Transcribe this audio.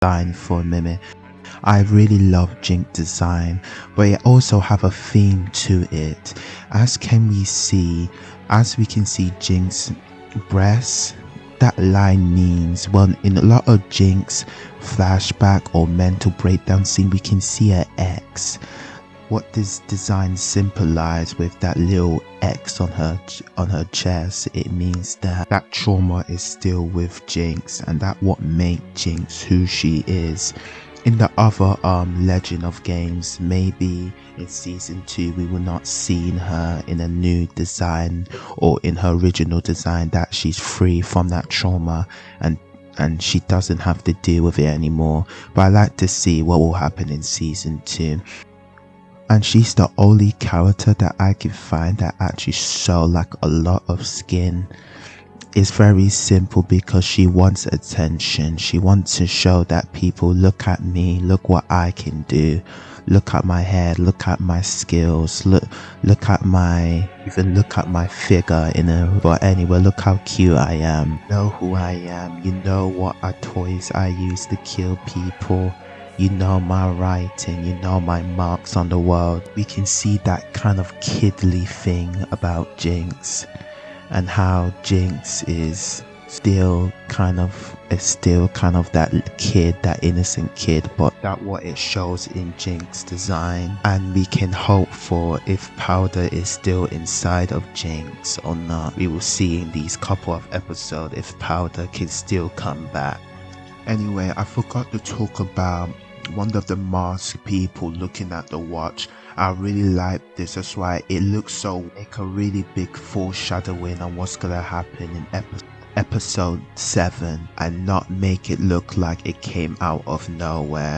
design for minute. I really love Jinx design, but it also have a theme to it. As can we see, as we can see Jinx breasts, that line means well in a lot of Jinx flashback or mental breakdown scene we can see a X what this design symbolize with that little X on her on her chest, it means that that trauma is still with Jinx, and that what made Jinx who she is. In the other um Legend of games, maybe in season two we will not see her in a new design or in her original design that she's free from that trauma and and she doesn't have to deal with it anymore. But I like to see what will happen in season two and she's the only character that I can find that actually show like a lot of skin. It's very simple because she wants attention. She wants to show that people look at me, look what I can do. Look at my hair, look at my skills, look look at my even look at my figure in a but anyway, look how cute I am. Know who I am. You know what are toys I use to kill people you know my writing, you know my marks on the world. We can see that kind of kidly thing about Jinx and how Jinx is still kind of is still kind of that kid, that innocent kid, but that what it shows in Jinx design. And we can hope for if Powder is still inside of Jinx or not. We will see in these couple of episodes if Powder can still come back. Anyway, I forgot to talk about one of the masked people looking at the watch. I really like this, that's why it looks so like a really big foreshadowing on what's gonna happen in episode episode 7 and not make it look like it came out of nowhere.